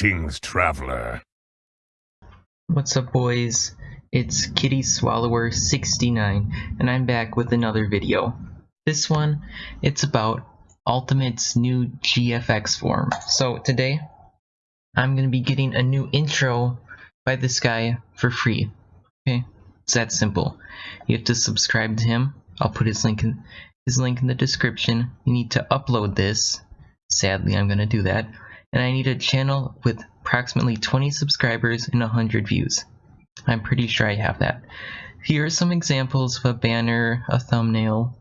Greetings, traveler. What's up boys? It's Kitty Swallower 69 and I'm back with another video. This one, it's about Ultimate's new GFX form. So today, I'm going to be getting a new intro by this guy for free. Okay, it's that simple. You have to subscribe to him. I'll put his link in his link in the description. You need to upload this. Sadly, I'm going to do that and I need a channel with approximately 20 subscribers and 100 views. I'm pretty sure I have that. Here are some examples of a banner, a thumbnail,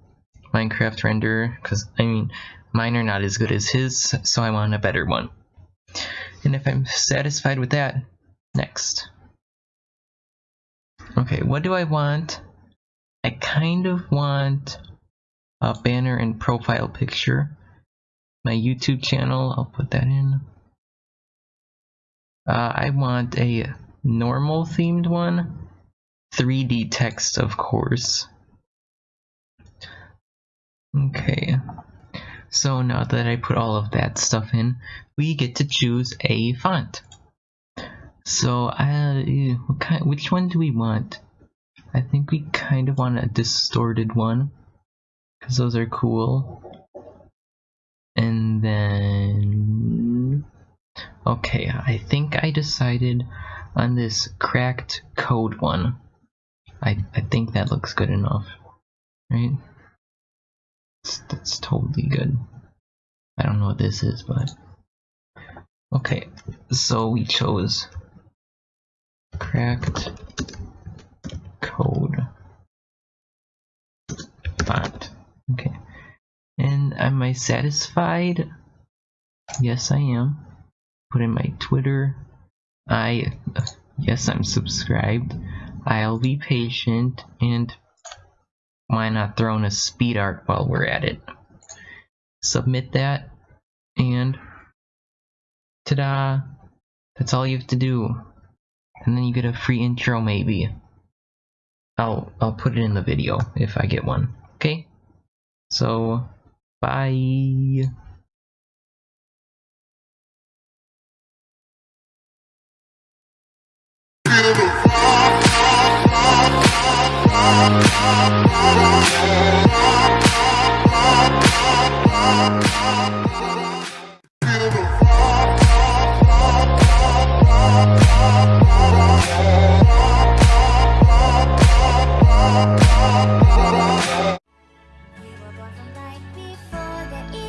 Minecraft render, because I mean, mine are not as good as his, so I want a better one. And if I'm satisfied with that, next. Okay, what do I want? I kind of want a banner and profile picture my YouTube channel. I'll put that in. Uh, I want a normal themed one. 3D text, of course. Okay. So now that I put all of that stuff in, we get to choose a font. So, uh, kind, which one do we want? I think we kind of want a distorted one, because those are cool. Then... Okay, I think I decided on this cracked code one. I, I think that looks good enough, right? That's, that's totally good. I don't know what this is, but... Okay, so we chose cracked code font. Okay. And am I satisfied? Yes, I am. Put in my Twitter. I, yes, I'm subscribed. I'll be patient and why not throw in a speed art while we're at it? Submit that and ta-da! That's all you have to do. And then you get a free intro maybe. I'll I'll put it in the video if I get one. Okay? So Bye. like before the